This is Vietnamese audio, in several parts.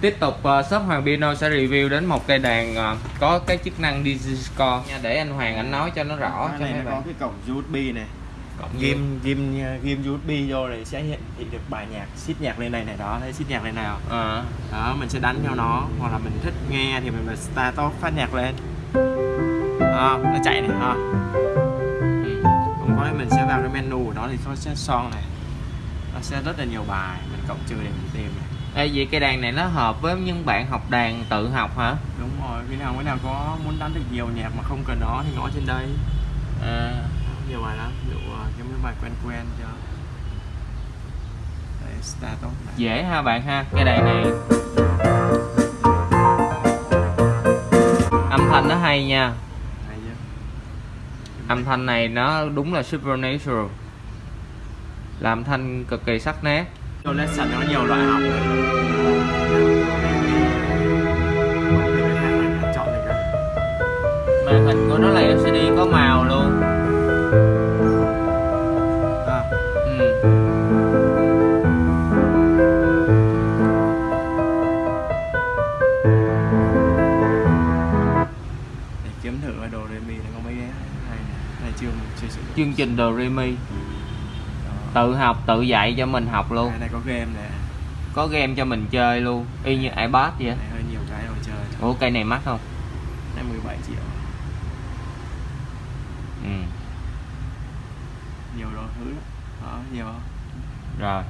tiếp tục uh, shop Hoàng Piano sẽ review đến một cây đàn uh, có cái chức năng Digiscore nha để anh Hoàng anh nói cho nó rõ cái cho này nó có cái cổng USB này. Cộng ghim ghim ghim USB vô này sẽ hiển thị được bài nhạc xít nhạc lên này này đó thấy xít nhạc lên nào à, đó mình sẽ đánh theo nó hoặc là mình thích nghe thì mình bật start top phát nhạc lên. À, nó chạy này ha ừ. không có mình sẽ vào cái menu của nó thì có sẽ son này. Nó sẽ rất là nhiều bài mình cộng trừ để mình tìm này Ê, vậy cây đàn này nó hợp với những bạn học đàn tự học hả? Đúng rồi cái nào cái nào có muốn đánh được nhiều nhạc mà không cần nó thì ngõ trên đây. À, nhiều bài lắm ví dụ cái mấy bài quen quen cho top này. Dễ ha bạn ha cây đàn này. Âm thanh nó hay nha. Âm thanh này nó đúng là supernatural. Làm thanh cực kỳ sắc nét cho lesson nó nhiều loại học màn hình của nó là LCD có màu luôn. À, ừ. kiếm thử cái đồ remi nó có mấy cái này. Này, dụng. Chương trình Do Re Mi Đó. Tự học tự dạy cho mình học luôn. Cái này có game nè. Có game cho mình chơi luôn. Y như iPad vậy này hơi nhiều cái đồ chơi ủa cây này mắc không? Này 17 triệu. Ừ. nhiều đồ thứ lắm. Đó nhiều không? Rồi.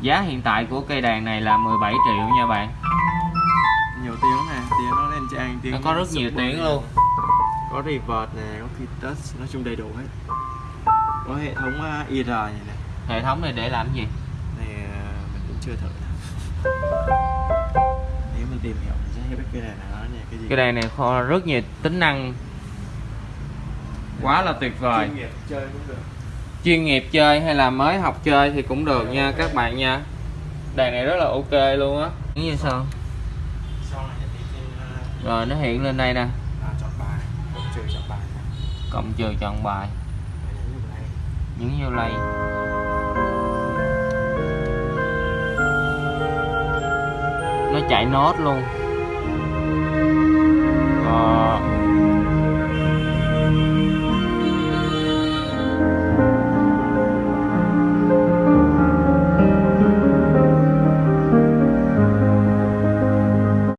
Giá hiện tại của cây đàn này là 17 triệu nha bạn. Nhiều tiếng này tiếng nó lên trang tiếng nó có rất nhiều tiếng này. luôn. Có reverb nè có kitos nói chung đầy đủ hết có hệ thống uh, IR này này. Hệ thống này để làm gì? Này uh, mình cũng chưa thử. Nếu mình tìm hiểu mình sẽ biết cái này là nó cái gì. Cái đàn này kho rất nhiều tính năng. Quá là tuyệt vời. Chuyên nghiệp chơi cũng được. Chuyên nghiệp chơi hay là mới học chơi thì cũng được nha các bạn nha. Đàn này rất là ok luôn á. Như sao? Này uh, rồi nó hiện lên đây nè. à, chọn bài. Cộng trừ chọn bài này. cộng trừ chọn bài Để nhấn vào đây những vô lầy nó chạy nốt luôn Ờ.